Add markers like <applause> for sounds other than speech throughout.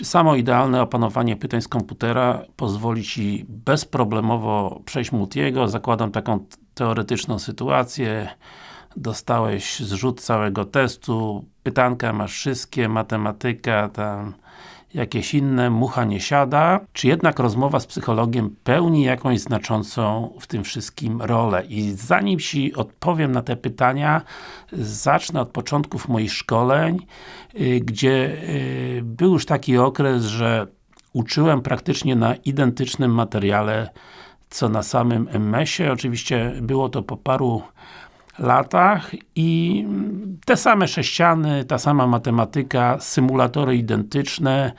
Czy samo idealne opanowanie pytań z komputera pozwoli Ci bezproblemowo przejść Multiego? Zakładam taką teoretyczną sytuację. Dostałeś zrzut całego testu, pytanka masz wszystkie, matematyka, tam jakieś inne, mucha nie siada, czy jednak rozmowa z psychologiem pełni jakąś znaczącą w tym wszystkim rolę? I zanim Ci odpowiem na te pytania, zacznę od początków moich szkoleń, y, gdzie y, był już taki okres, że uczyłem praktycznie na identycznym materiale, co na samym MS-ie. Oczywiście było to po paru latach i te same sześciany, ta sama matematyka, symulatory identyczne,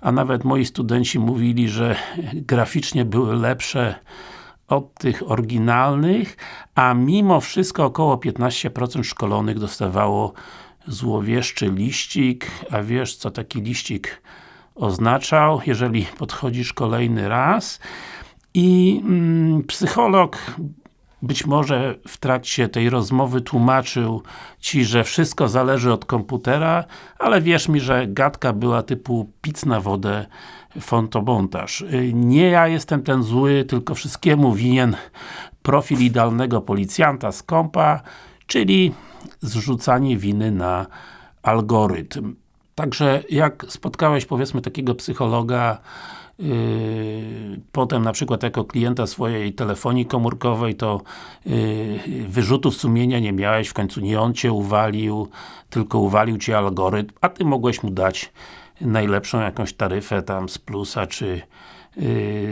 a nawet moi studenci mówili, że graficznie były lepsze od tych oryginalnych, a mimo wszystko około 15% szkolonych dostawało złowieszczy liścik, a wiesz co taki liścik oznaczał, jeżeli podchodzisz kolejny raz? I mm, psycholog być może w trakcie tej rozmowy tłumaczył Ci, że wszystko zależy od komputera, ale wierz mi, że gadka była typu pic na wodę fotomontaż. Nie ja jestem ten zły, tylko wszystkiemu winien profil idealnego policjanta z kompa, czyli zrzucanie winy na algorytm. Także jak spotkałeś powiedzmy takiego psychologa, potem na przykład jako klienta swojej telefonii komórkowej to yy, wyrzutów sumienia nie miałeś, w końcu nie on Cię uwalił, tylko uwalił Cię algorytm, a Ty mogłeś mu dać najlepszą jakąś taryfę tam z plusa, czy yy,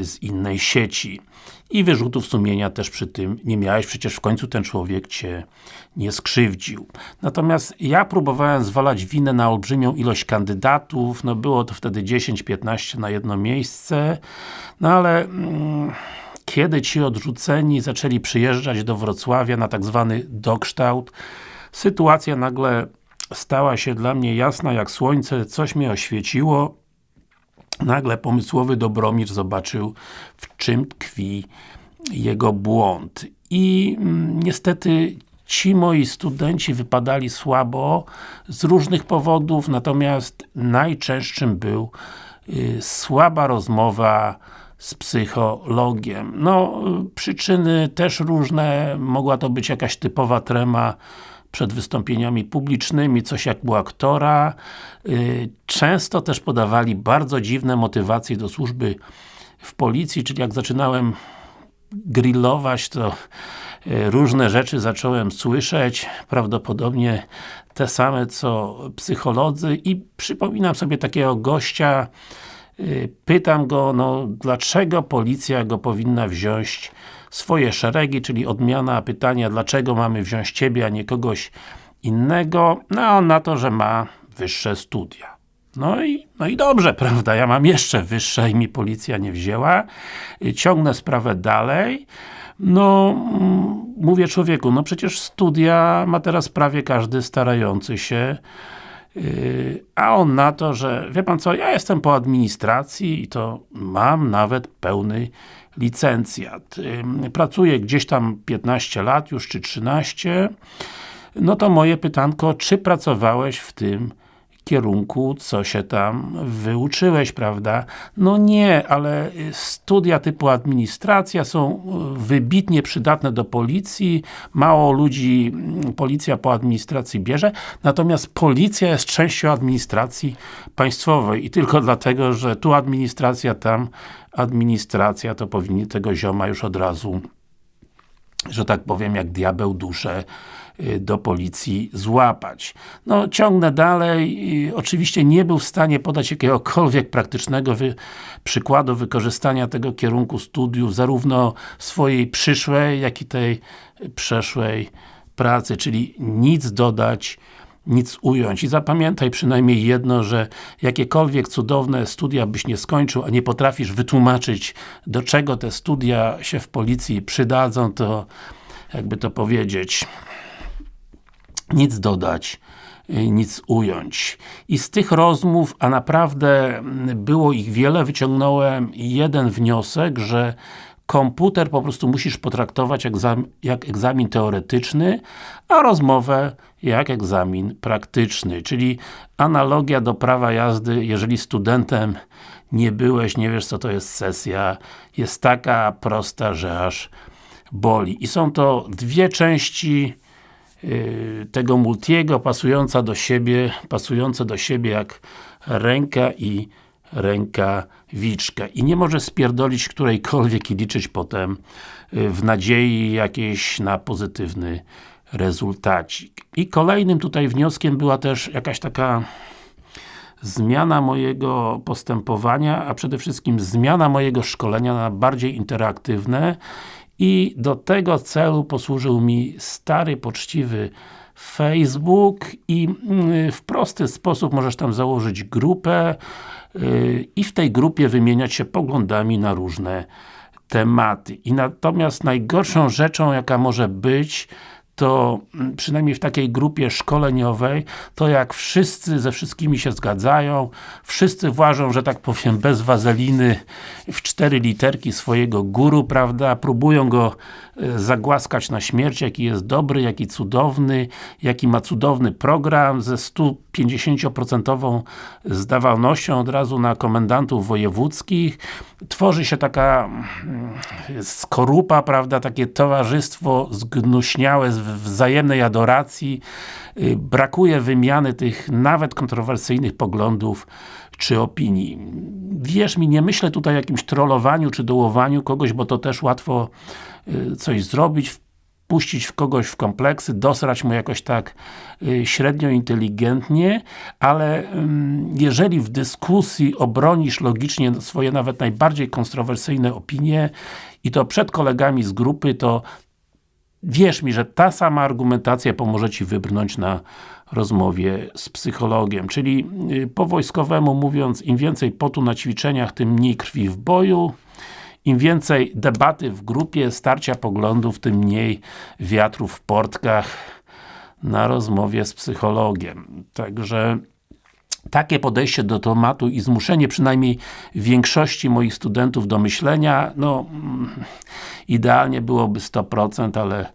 z innej sieci. I wyrzutów sumienia też przy tym nie miałeś, przecież w końcu ten człowiek Cię nie skrzywdził. Natomiast ja próbowałem zwalać winę na olbrzymią ilość kandydatów, no było to wtedy 10-15 na jedno miejsce, no ale mm, kiedy ci odrzuceni zaczęli przyjeżdżać do Wrocławia na tak zwany dokształt, sytuacja nagle stała się dla mnie jasna jak słońce, coś mnie oświeciło, nagle pomysłowy Dobromir zobaczył, w czym tkwi jego błąd. I mm, niestety ci moi studenci wypadali słabo z różnych powodów, natomiast najczęstszym był y, słaba rozmowa z psychologiem. No, przyczyny też różne, mogła to być jakaś typowa trema przed wystąpieniami publicznymi, coś jak u aktora. Y, często też podawali bardzo dziwne motywacje do służby w policji, czyli jak zaczynałem grillować, to y, różne rzeczy zacząłem słyszeć, prawdopodobnie te same co psycholodzy i przypominam sobie takiego gościa, y, pytam go, no dlaczego policja go powinna wziąć swoje szeregi, czyli odmiana pytania, dlaczego mamy wziąć Ciebie, a nie kogoś innego, no a on na to, że ma wyższe studia. No i, no i dobrze, <laughs> prawda, ja mam jeszcze wyższe i mi policja nie wzięła. Ciągnę sprawę dalej. No, mm, mówię człowieku, no przecież studia ma teraz prawie każdy starający się yy, a on na to, że wie Pan co, ja jestem po administracji i to mam nawet pełny licencjat. Pracuję gdzieś tam 15 lat już, czy 13 no to moje pytanko, czy pracowałeś w tym kierunku, co się tam wyuczyłeś, prawda? No nie, ale studia typu administracja są wybitnie przydatne do policji, mało ludzi policja po administracji bierze, natomiast policja jest częścią administracji państwowej i tylko dlatego, że tu administracja, tam administracja, to powinni tego zioma już od razu że tak powiem, jak diabeł duszę do policji złapać. No, ciągnę dalej. Oczywiście nie był w stanie podać jakiegokolwiek praktycznego wy przykładu wykorzystania tego kierunku studiów, zarówno swojej przyszłej, jak i tej przeszłej pracy, czyli nic dodać, nic ująć. I zapamiętaj przynajmniej jedno, że jakiekolwiek cudowne studia byś nie skończył, a nie potrafisz wytłumaczyć, do czego te studia się w policji przydadzą, to jakby to powiedzieć, nic dodać, nic ująć. I z tych rozmów, a naprawdę było ich wiele, wyciągnąłem jeden wniosek, że komputer po prostu musisz potraktować jak, egzamin teoretyczny, a rozmowę jak egzamin praktyczny, czyli analogia do prawa jazdy, jeżeli studentem nie byłeś, nie wiesz co to jest sesja, jest taka prosta, że aż boli. I są to dwie części tego multiego, pasująca do siebie, pasujące do siebie jak ręka i rękawiczka. I nie może spierdolić którejkolwiek i liczyć potem yy, w nadziei jakiejś na pozytywny rezultacik. I kolejnym tutaj wnioskiem była też jakaś taka zmiana mojego postępowania, a przede wszystkim zmiana mojego szkolenia na bardziej interaktywne i do tego celu posłużył mi stary, poczciwy Facebook i mm, w prosty sposób możesz tam założyć grupę y, i w tej grupie wymieniać się poglądami na różne tematy. I natomiast najgorszą rzeczą, jaka może być, to mm, przynajmniej w takiej grupie szkoleniowej, to jak wszyscy ze wszystkimi się zgadzają, wszyscy włażą, że tak powiem, bez wazeliny w cztery literki swojego guru, prawda, próbują go e, zagłaskać na śmierć, jaki jest dobry, jaki cudowny, jaki ma cudowny program ze 150% zdawalnością od razu na komendantów wojewódzkich. Tworzy się taka mm, skorupa, prawda, takie towarzystwo zgnuśniałe, wzajemnej adoracji, y, brakuje wymiany tych nawet kontrowersyjnych poglądów czy opinii. Wierz mi, nie myślę tutaj o jakimś trollowaniu czy dołowaniu kogoś, bo to też łatwo y, coś zrobić, puścić w kogoś w kompleksy, dosrać mu jakoś tak y, średnio inteligentnie, ale jeżeli w dyskusji obronisz logicznie swoje nawet najbardziej kontrowersyjne opinie i to przed kolegami z grupy, to wierz mi, że ta sama argumentacja pomoże Ci wybrnąć na rozmowie z psychologiem. Czyli y, po wojskowemu mówiąc, im więcej potu na ćwiczeniach, tym mniej krwi w boju, im więcej debaty w grupie, starcia poglądów, tym mniej wiatru w portkach na rozmowie z psychologiem. Także takie podejście do tematu i zmuszenie przynajmniej większości moich studentów do myślenia, no mm, idealnie byłoby 100%, ale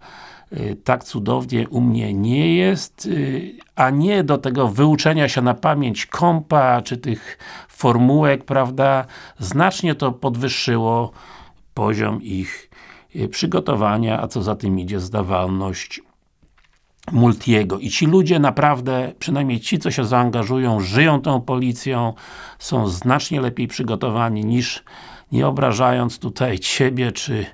y, tak cudownie u mnie nie jest, y, a nie do tego wyuczenia się na pamięć kompa, czy tych formułek, prawda, znacznie to podwyższyło poziom ich y, przygotowania, a co za tym idzie zdawalność Multiego. I ci ludzie naprawdę, przynajmniej ci, co się zaangażują, żyją tą policją, są znacznie lepiej przygotowani niż, nie obrażając tutaj <laughs> Ciebie, czy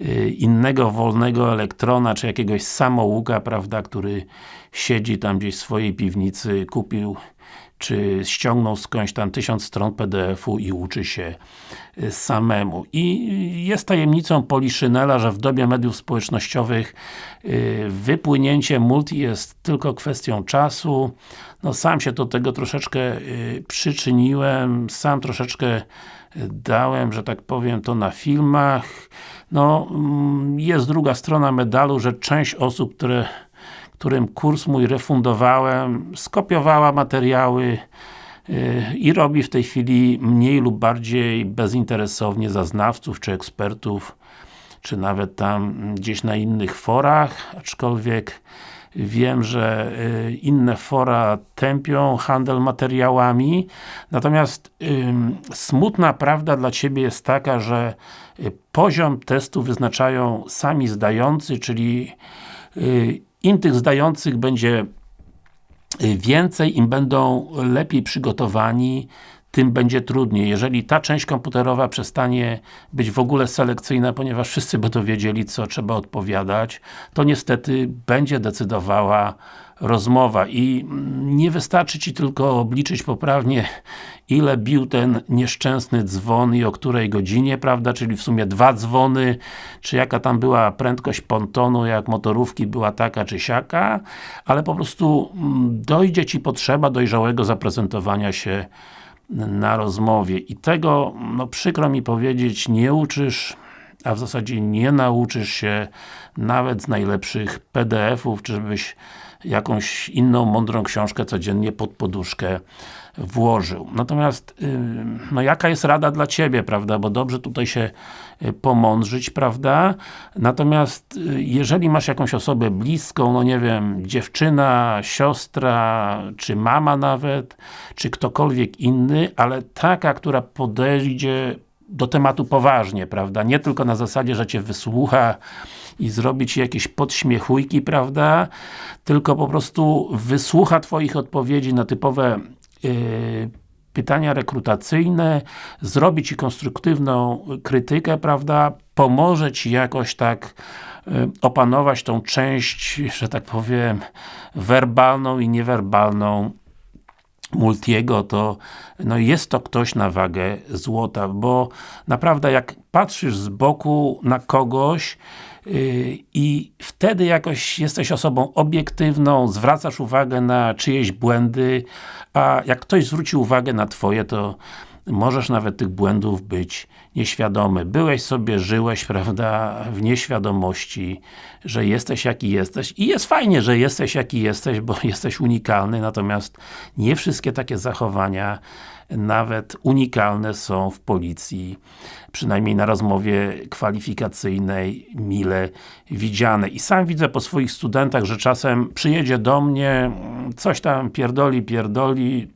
y, innego wolnego elektrona, czy jakiegoś samouka, prawda, który siedzi tam gdzieś w swojej piwnicy, kupił czy ściągnął skądś tam tysiąc stron PDF-u i uczy się y, samemu. I jest tajemnicą Poliszynela, że w dobie mediów społecznościowych y, wypłynięcie multi jest tylko kwestią czasu. No sam się do tego troszeczkę y, przyczyniłem, sam troszeczkę dałem, że tak powiem, to na filmach. No, mm, jest druga strona medalu, że część osób, które którym kurs mój refundowałem, skopiowała materiały yy, i robi w tej chwili mniej lub bardziej bezinteresownie za znawców czy ekspertów, czy nawet tam gdzieś na innych forach, aczkolwiek wiem, że y, inne fora tępią handel materiałami, natomiast smutna prawda dla Ciebie jest taka, że y, poziom testu wyznaczają sami zdający, czyli y, im tych zdających będzie y, więcej, im będą lepiej przygotowani, tym będzie trudniej. Jeżeli ta część komputerowa przestanie być w ogóle selekcyjna, ponieważ wszyscy będą wiedzieli, co trzeba odpowiadać, to niestety będzie decydowała rozmowa. I nie wystarczy Ci tylko obliczyć poprawnie ile bił ten nieszczęsny dzwon i o której godzinie, prawda, czyli w sumie dwa dzwony, czy jaka tam była prędkość pontonu, jak motorówki była taka czy siaka, ale po prostu mm, dojdzie Ci potrzeba dojrzałego zaprezentowania się na rozmowie i tego, no przykro mi powiedzieć, nie uczysz a w zasadzie nie nauczysz się nawet z najlepszych PDF-ów, czy żebyś jakąś inną mądrą książkę codziennie pod poduszkę włożył. Natomiast, no jaka jest rada dla Ciebie, prawda, bo dobrze tutaj się y, pomądrzyć, prawda, natomiast y, jeżeli masz jakąś osobę bliską, no nie wiem, dziewczyna, siostra, czy mama nawet, czy ktokolwiek inny, ale taka, która podejdzie do tematu poważnie, prawda, nie tylko na zasadzie, że Cię wysłucha i zrobi Ci jakieś podśmiechujki, prawda, tylko po prostu wysłucha Twoich odpowiedzi na typowe Y, pytania rekrutacyjne, zrobi Ci konstruktywną krytykę, prawda, pomoże Ci jakoś tak y, opanować tą część, że tak powiem, werbalną i niewerbalną Multiego, to no jest to ktoś na wagę złota, bo naprawdę jak patrzysz z boku na kogoś, Y, i wtedy jakoś jesteś osobą obiektywną, zwracasz uwagę na czyjeś błędy, a jak ktoś zwróci uwagę na Twoje, to możesz nawet tych błędów być nieświadomy. Byłeś sobie, żyłeś, prawda, w nieświadomości, że jesteś jaki jesteś i jest fajnie, że jesteś jaki jesteś, bo <laughs> jesteś unikalny, natomiast nie wszystkie takie zachowania nawet unikalne są w policji, przynajmniej na rozmowie kwalifikacyjnej, mile widziane. I sam widzę po swoich studentach, że czasem przyjedzie do mnie, coś tam pierdoli, pierdoli,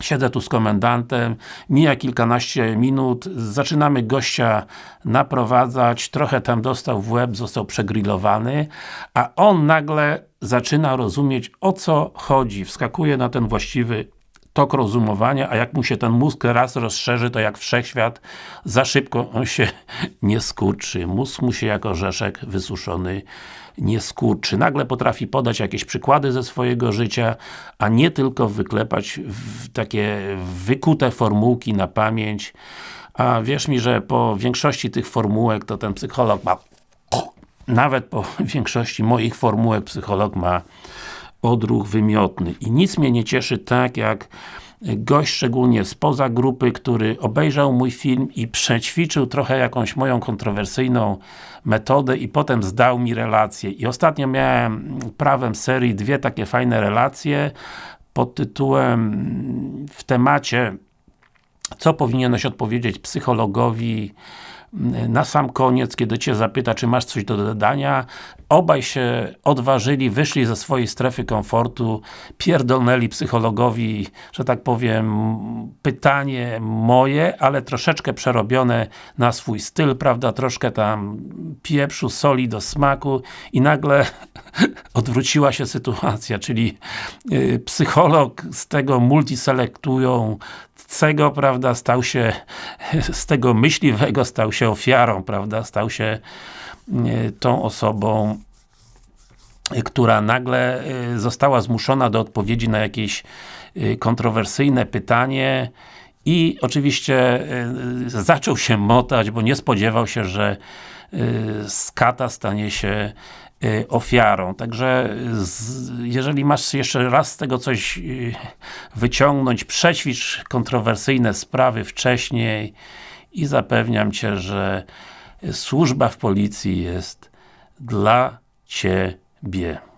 Siedzę tu z komendantem, mija kilkanaście minut, zaczynamy gościa naprowadzać, trochę tam dostał w łeb, został przegrillowany, a on nagle zaczyna rozumieć o co chodzi, wskakuje na ten właściwy tok rozumowania, a jak mu się ten mózg raz rozszerzy, to jak wszechświat, za szybko on się <laughs> nie skurczy. Mózg mu się jako orzeszek wysuszony nie skurczy. Nagle potrafi podać jakieś przykłady ze swojego życia, a nie tylko wyklepać takie wykute formułki na pamięć. A wierz mi, że po większości tych formułek, to ten psycholog ma <tsk> nawet po <laughs> większości moich formułek psycholog ma odruch wymiotny. I nic mnie nie cieszy tak, jak gość, szczególnie spoza grupy, który obejrzał mój film i przećwiczył trochę jakąś moją kontrowersyjną metodę i potem zdał mi relację. I ostatnio miałem prawem serii dwie takie fajne relacje pod tytułem w temacie co powinieneś odpowiedzieć psychologowi na sam koniec, kiedy Cię zapyta, czy masz coś do dodania, obaj się odważyli, wyszli ze swojej strefy komfortu, pierdolnęli psychologowi, że tak powiem, pytanie moje, ale troszeczkę przerobione na swój styl, prawda, troszkę tam pieprzu, soli do smaku i nagle <laughs> odwróciła się sytuacja, czyli yy, psycholog z tego multiselektują cego, prawda, stał się, <laughs> z tego myśliwego stał się ofiarą, prawda, stał się y, tą osobą, która nagle y, została zmuszona do odpowiedzi na jakieś kontrowersyjne pytanie i oczywiście zaczął się motać, bo nie spodziewał się, że z kata stanie się ofiarą. Także z, jeżeli masz jeszcze raz z tego coś y, wyciągnąć, przećwicz kontrowersyjne sprawy wcześniej i zapewniam Cię, że służba w policji jest dla Ciebie.